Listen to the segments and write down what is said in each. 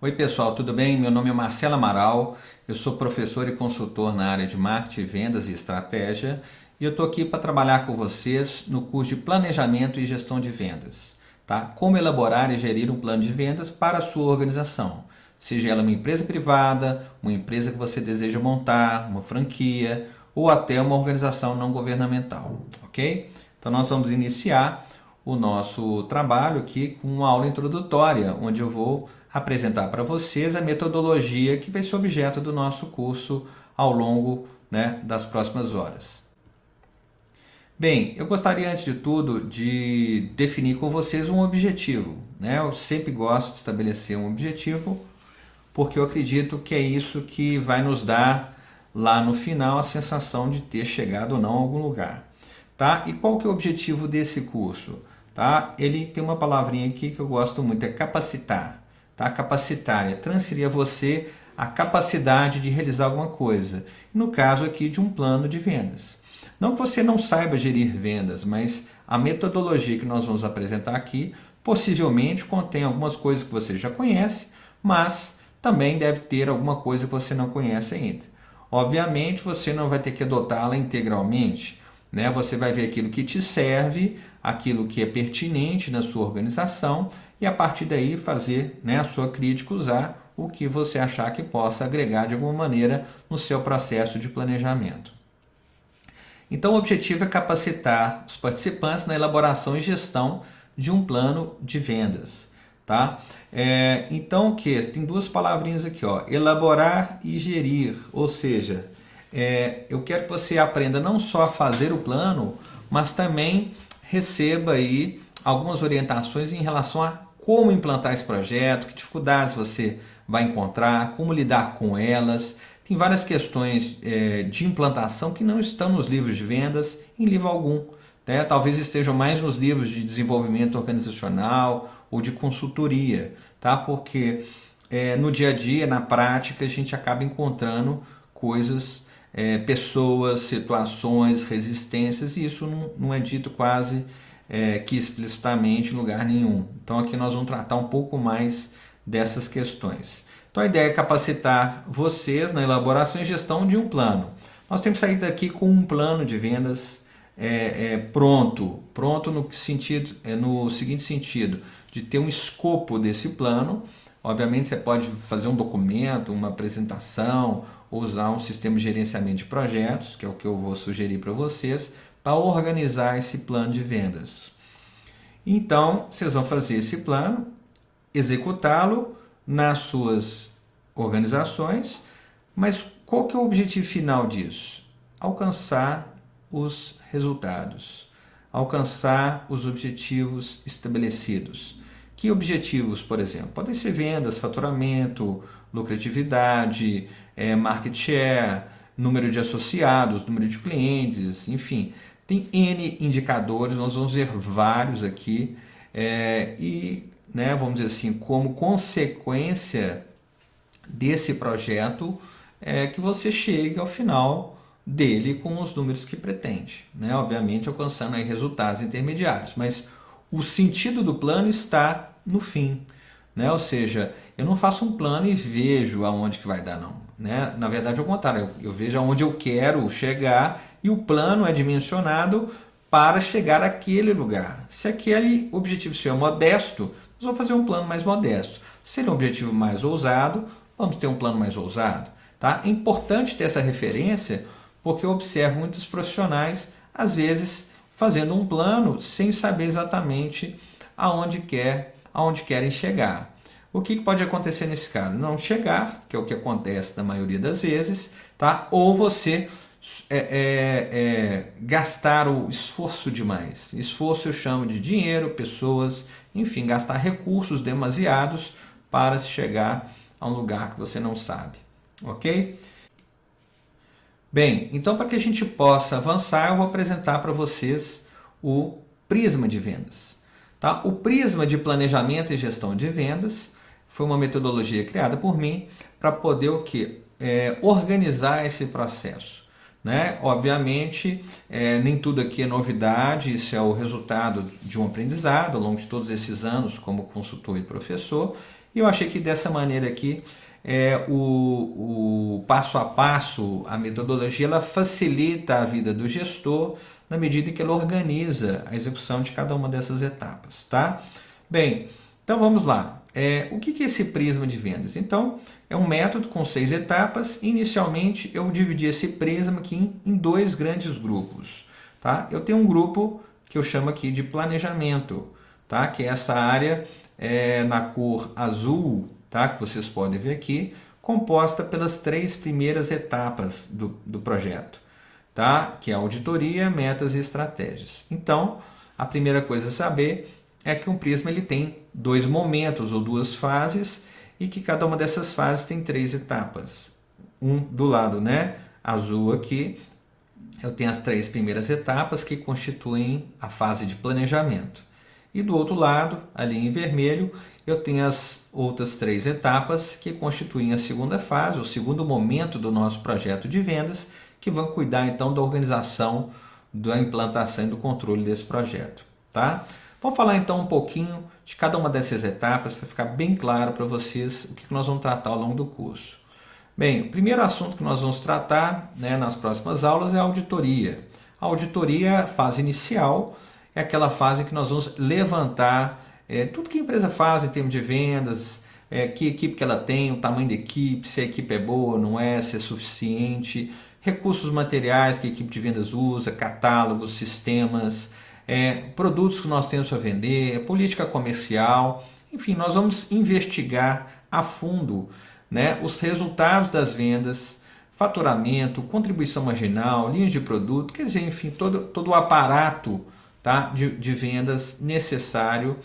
Oi pessoal, tudo bem? Meu nome é Marcelo Amaral, eu sou professor e consultor na área de marketing, vendas e estratégia e eu estou aqui para trabalhar com vocês no curso de Planejamento e Gestão de Vendas. Tá? Como elaborar e gerir um plano de vendas para a sua organização, seja ela uma empresa privada, uma empresa que você deseja montar, uma franquia ou até uma organização não governamental, ok? Então nós vamos iniciar o nosso trabalho aqui com uma aula introdutória, onde eu vou apresentar para vocês a metodologia que vai ser objeto do nosso curso ao longo né, das próximas horas. Bem, eu gostaria antes de tudo de definir com vocês um objetivo. Né? Eu sempre gosto de estabelecer um objetivo porque eu acredito que é isso que vai nos dar lá no final a sensação de ter chegado ou não a algum lugar. Tá? E qual que é o objetivo desse curso? Tá? Ele tem uma palavrinha aqui que eu gosto muito, é capacitar. Tá? Capacitar é transferir a você a capacidade de realizar alguma coisa. No caso aqui de um plano de vendas. Não que você não saiba gerir vendas, mas a metodologia que nós vamos apresentar aqui possivelmente contém algumas coisas que você já conhece, mas também deve ter alguma coisa que você não conhece ainda. Obviamente você não vai ter que adotá-la integralmente, né? Você vai ver aquilo que te serve, aquilo que é pertinente na sua organização e a partir daí fazer né, a sua crítica, usar o que você achar que possa agregar de alguma maneira no seu processo de planejamento. Então o objetivo é capacitar os participantes na elaboração e gestão de um plano de vendas. Tá? É, então o que? Tem duas palavrinhas aqui, ó, elaborar e gerir, ou seja, é, eu quero que você aprenda não só a fazer o plano, mas também receba aí algumas orientações em relação a como implantar esse projeto, que dificuldades você vai encontrar, como lidar com elas. Tem várias questões é, de implantação que não estão nos livros de vendas, em livro algum. Né? Talvez estejam mais nos livros de desenvolvimento organizacional ou de consultoria, tá? porque é, no dia a dia, na prática, a gente acaba encontrando coisas é, pessoas, situações, resistências, e isso não, não é dito quase é, que explicitamente em lugar nenhum. Então aqui nós vamos tratar um pouco mais dessas questões. Então a ideia é capacitar vocês na elaboração e gestão de um plano. Nós temos que sair daqui com um plano de vendas é, é, pronto, pronto no, sentido, é, no seguinte sentido, de ter um escopo desse plano. Obviamente você pode fazer um documento, uma apresentação, usar um sistema de gerenciamento de projetos, que é o que eu vou sugerir para vocês, para organizar esse plano de vendas. Então, vocês vão fazer esse plano, executá-lo nas suas organizações, mas qual que é o objetivo final disso? Alcançar os resultados, alcançar os objetivos estabelecidos. Que objetivos, por exemplo? Podem ser vendas, faturamento, lucratividade, é, market share, número de associados, número de clientes, enfim. Tem N indicadores, nós vamos ver vários aqui. É, e, né, vamos dizer assim, como consequência desse projeto, é que você chegue ao final dele com os números que pretende. Né? Obviamente alcançando aí resultados intermediários, mas o sentido do plano está no fim. Né? Ou seja, eu não faço um plano e vejo aonde que vai dar, não. Né? Na verdade, é o contrário, eu, eu vejo aonde eu quero chegar e o plano é dimensionado para chegar àquele lugar. Se aquele objetivo seu é modesto, nós vamos fazer um plano mais modesto. Se ele é um objetivo mais ousado, vamos ter um plano mais ousado. Tá? É importante ter essa referência porque eu observo muitos profissionais, às vezes, fazendo um plano sem saber exatamente aonde, quer, aonde querem chegar. O que pode acontecer nesse caso? Não chegar, que é o que acontece na maioria das vezes, tá? ou você é, é, é, gastar o esforço demais. Esforço eu chamo de dinheiro, pessoas, enfim, gastar recursos demasiados para se chegar a um lugar que você não sabe. Ok? Bem, então para que a gente possa avançar, eu vou apresentar para vocês o prisma de vendas. Tá? O prisma de planejamento e gestão de vendas foi uma metodologia criada por mim para poder o que? É, organizar esse processo. Né? Obviamente, é, nem tudo aqui é novidade, isso é o resultado de um aprendizado ao longo de todos esses anos como consultor e professor, E eu achei que dessa maneira aqui, é, o, o passo a passo, a metodologia, ela facilita a vida do gestor na medida em que ela organiza a execução de cada uma dessas etapas, tá? Bem, então vamos lá. É, o que é esse prisma de vendas? Então, é um método com seis etapas. Inicialmente, eu dividi esse prisma aqui em, dois grandes grupos. Tá? Eu tenho um grupo que eu chamo aqui de planejamento, tá? que é essa área é, na cor azul, tá? que vocês podem ver aqui, composta pelas três primeiras etapas do, do projeto, tá? que é auditoria, metas e estratégias. Então, a primeira coisa a saber é que um prisma ele tem dois momentos ou duas fases e que cada uma dessas fases tem três etapas. Um do lado né, azul aqui, eu tenho as três primeiras etapas que constituem a fase de planejamento. E do outro lado, ali em vermelho, eu tenho as outras três etapas que constituem a segunda fase, o segundo momento do nosso projeto de vendas, que vão cuidar então da organização, da implantação e do controle desse projeto. Tá? Vamos falar então um pouquinho de cada uma dessas etapas para ficar bem claro para vocês o que nós vamos tratar ao longo do curso. Bem, o primeiro assunto que nós vamos tratar né, nas próximas aulas é a auditoria. A auditoria, fase inicial, é aquela fase em que nós vamos levantar é, tudo que a empresa faz em termos de vendas, é, que equipe que ela tem, o tamanho da equipe, se a equipe é boa, não é, se é suficiente, recursos materiais que a equipe de vendas usa, catálogos, sistemas, é, produtos que nós temos para vender, política comercial, enfim, nós vamos investigar a fundo né, os resultados das vendas, faturamento, contribuição marginal, linhas de produto, quer dizer, enfim, todo, todo o aparato tá, de, de vendas necessário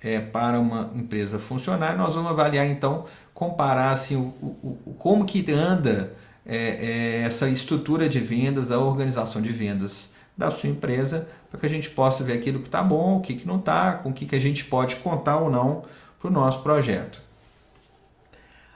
é, para uma empresa funcionar. Nós vamos avaliar então, comparar assim, o, o, como que anda é, é, essa estrutura de vendas, a organização de vendas da sua empresa, para que a gente possa ver aquilo que está bom, o que, que não está, com o que, que a gente pode contar ou não para o nosso projeto.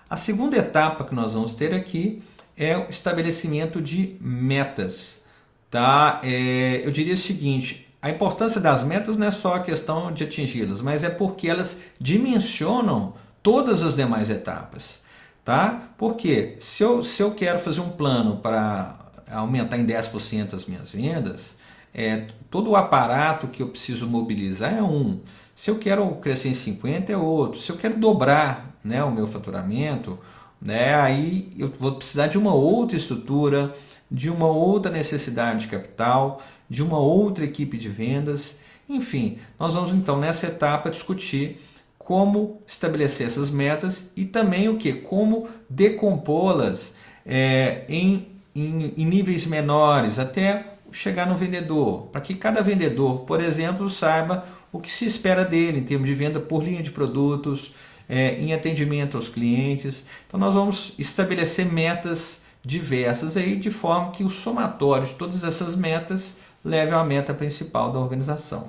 A segunda etapa que nós vamos ter aqui é o estabelecimento de metas. Tá? É, eu diria o seguinte, a importância das metas não é só a questão de atingi-las, mas é porque elas dimensionam todas as demais etapas. Tá? Porque se eu, se eu quero fazer um plano para aumentar em 10% as minhas vendas, é, todo o aparato que eu preciso mobilizar é um. Se eu quero crescer em 50 é outro. Se eu quero dobrar né, o meu faturamento, né, aí eu vou precisar de uma outra estrutura, de uma outra necessidade de capital, de uma outra equipe de vendas. Enfim, nós vamos então nessa etapa discutir como estabelecer essas metas e também o que? Como decompô-las é, em em, em níveis menores, até chegar no vendedor, para que cada vendedor, por exemplo, saiba o que se espera dele em termos de venda por linha de produtos, é, em atendimento aos clientes. Então nós vamos estabelecer metas diversas aí, de forma que o somatório de todas essas metas leve à meta principal da organização.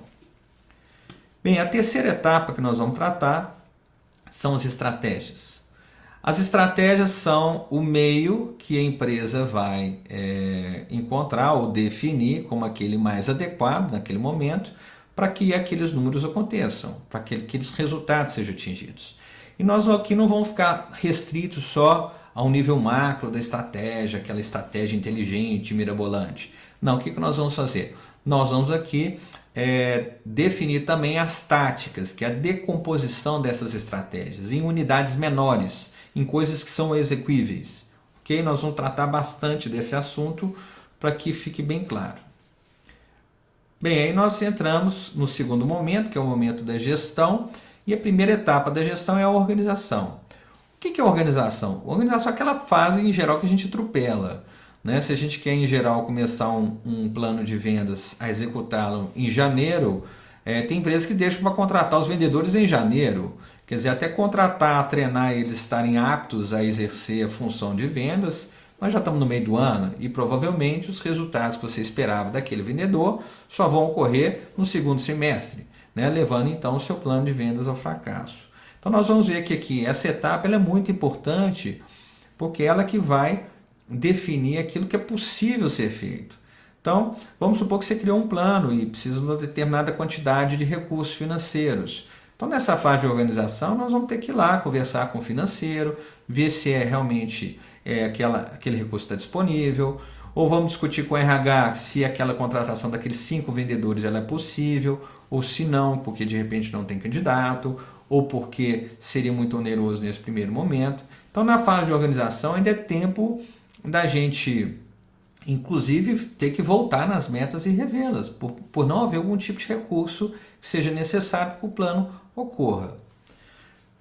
Bem, a terceira etapa que nós vamos tratar são as estratégias. As estratégias são o meio que a empresa vai é, encontrar ou definir como aquele mais adequado naquele momento para que aqueles números aconteçam, para que aqueles resultados sejam atingidos. E nós aqui não vamos ficar restritos só ao nível macro da estratégia, aquela estratégia inteligente, mirabolante. Não, o que, que nós vamos fazer? Nós vamos aqui é, definir também as táticas, que é a decomposição dessas estratégias em unidades menores, em coisas que são exequíveis. Ok? Nós vamos tratar bastante desse assunto para que fique bem claro. Bem, aí nós entramos no segundo momento, que é o momento da gestão, e a primeira etapa da gestão é a organização. O que é organização? Organização é aquela fase, em geral, que a gente atropela. Né? Se a gente quer, em geral, começar um, um plano de vendas a executá-lo em janeiro, é, tem empresas que deixam para contratar os vendedores em janeiro. Quer dizer, até contratar, treinar eles estarem aptos a exercer a função de vendas, nós já estamos no meio do ano e provavelmente os resultados que você esperava daquele vendedor só vão ocorrer no segundo semestre, né? levando então o seu plano de vendas ao fracasso. Então nós vamos ver que aqui essa etapa é muito importante porque ela que vai definir aquilo que é possível ser feito. Então, vamos supor que você criou um plano e precisa de uma determinada quantidade de recursos financeiros. Então, nessa fase de organização, nós vamos ter que ir lá conversar com o financeiro, ver se é realmente é, aquela, aquele recurso está disponível, ou vamos discutir com o RH se aquela contratação daqueles cinco vendedores ela é possível, ou se não, porque de repente não tem candidato, ou porque seria muito oneroso nesse primeiro momento. Então, na fase de organização, ainda é tempo da gente, inclusive, ter que voltar nas metas e revê-las, por, por não haver algum tipo de recurso que seja necessário que o plano ocorra.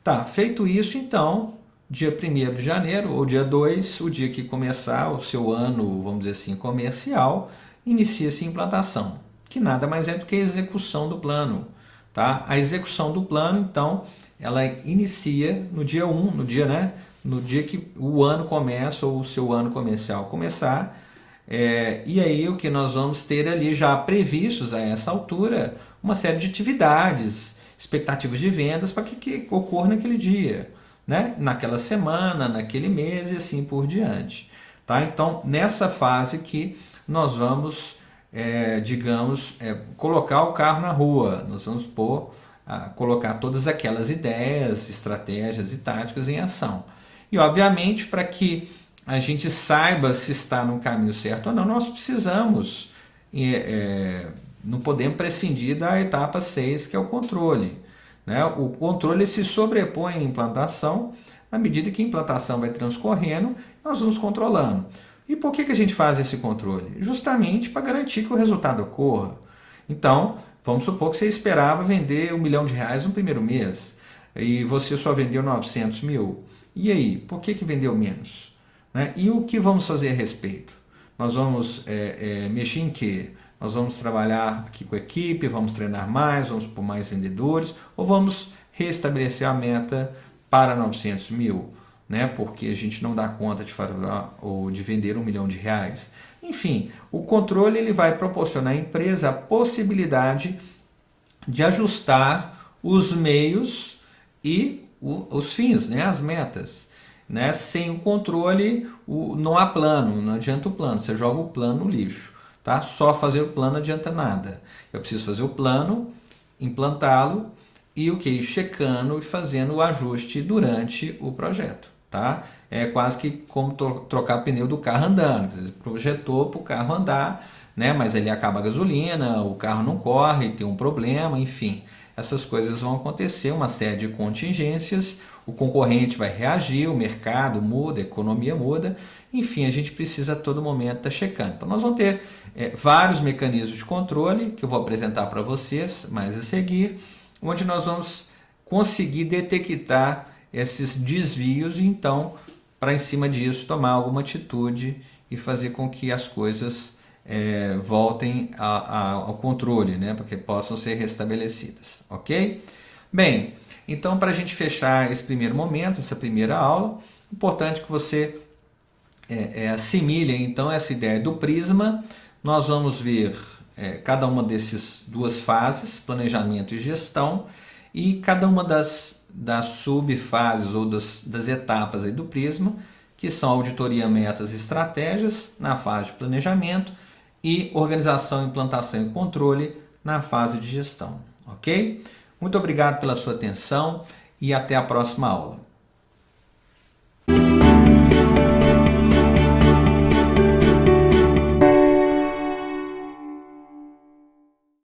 Tá, feito isso, então, dia 1 de janeiro ou dia 2, o dia que começar o seu ano, vamos dizer assim, comercial, inicia-se a implantação, que nada mais é do que a execução do plano. Tá? A execução do plano, então, ela inicia no dia 1, no dia, né, no dia que o ano começa ou o seu ano comercial começar, é, e aí o que nós vamos ter ali já previstos a essa altura, uma série de atividades, expectativas de vendas para que, que ocorra naquele dia né? naquela semana, naquele mês e assim por diante. Tá? Então, nessa fase que nós vamos, é, digamos, é, colocar o carro na rua, nós vamos pôr, a, colocar todas aquelas ideias, estratégias e táticas em ação. E, obviamente, para que a gente saiba se está no caminho certo ou não, nós precisamos, é, não podemos prescindir da etapa 6, que é o controle. Né? O controle se sobrepõe à implantação, à medida que a implantação vai transcorrendo, nós vamos controlando. E por que, que a gente faz esse controle? Justamente para garantir que o resultado ocorra. Então, vamos supor que você esperava vender um milhão de reais no primeiro mês e você só vendeu 900 mil. E aí, por que, que vendeu menos? Né? E o que vamos fazer a respeito? Nós vamos é, é, mexer em quê? Nós vamos trabalhar aqui com a equipe, vamos treinar mais, vamos por mais vendedores, ou vamos restabelecer a meta para 900 mil, né? porque a gente não dá conta de, falar, ou de vender um milhão de reais. Enfim, o controle ele vai proporcionar à empresa a possibilidade de ajustar os meios e o, os fins, né? as metas. Né? Sem o controle, o, não há plano, não adianta o plano, você joga o plano no lixo. Tá? Só fazer o plano não adianta nada. Eu preciso fazer o plano, implantá-lo e o que? Checando e fazendo o ajuste durante o projeto. Tá? É quase que como trocar pneu do carro andando. Você projetou para o carro andar, né? mas ele acaba a gasolina, o carro não corre, tem um problema, enfim. Essas coisas vão acontecer, uma série de contingências, o concorrente vai reagir, o mercado muda, a economia muda, enfim, a gente precisa a todo momento estar tá checando. Então nós vamos ter é, vários mecanismos de controle, que eu vou apresentar para vocês mais a seguir, onde nós vamos conseguir detectar esses desvios e então, para em cima disso, tomar alguma atitude e fazer com que as coisas é, voltem a, a, ao controle, né, para que possam ser restabelecidas, ok? Bem, então para a gente fechar esse primeiro momento, essa primeira aula, importante que você é, é, assimile então essa ideia do prisma, nós vamos ver é, cada uma dessas duas fases, planejamento e gestão, e cada uma das, das subfases ou das, das etapas do prisma, que são auditoria, metas e estratégias na fase de planejamento e organização, implantação e controle na fase de gestão. Ok? Muito obrigado pela sua atenção e até a próxima aula.